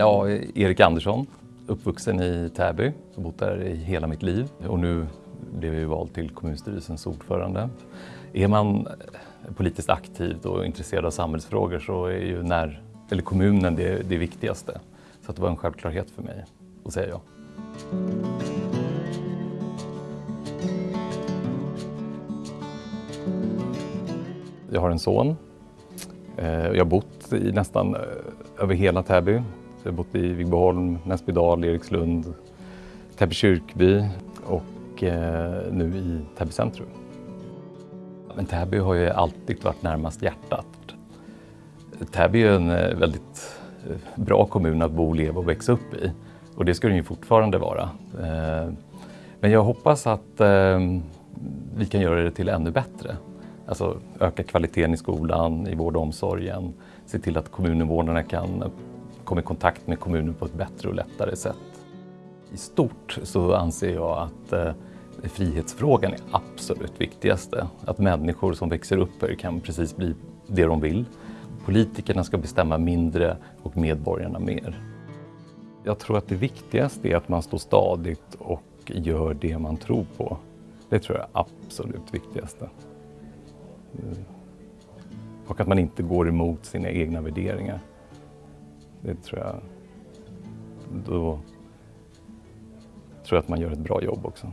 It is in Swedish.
Ja, Erik Andersson, uppvuxen i Täby, bott där i hela mitt liv och nu blev jag vald till kommunstyrelsens ordförande. Är man politiskt aktiv och intresserad av samhällsfrågor så är ju när, eller kommunen det, det viktigaste. Så det var en självklarhet för mig att säga ja. Jag har en son. Eh, jag har bott i nästan eh, över hela Täby. Jag har bott i Vigbyholm, Näsbydal, Erikslund, Täby kyrkby och eh, nu i Täby centrum. Men Täby har ju alltid varit närmast hjärtat. Täby är en eh, väldigt eh, bra kommun att bo, leva och växa upp i och det ska den ju fortfarande vara. Eh, men jag hoppas att ehm, vi kan göra det till ännu bättre. Alltså öka kvaliteten i skolan, i vård och omsorgen, se till att kommuninvånarna kan komma i kontakt med kommunen på ett bättre och lättare sätt. I stort så anser jag att eh, frihetsfrågan är absolut viktigaste. Att människor som växer upp här kan precis bli det de vill. Politikerna ska bestämma mindre och medborgarna mer. Jag tror att det viktigaste är att man står stadigt och gör det man tror på. Det tror jag är absolut viktigaste. Eh, och att man inte går emot sina egna värderingar. Det tror jag, då tror jag att man gör ett bra jobb också.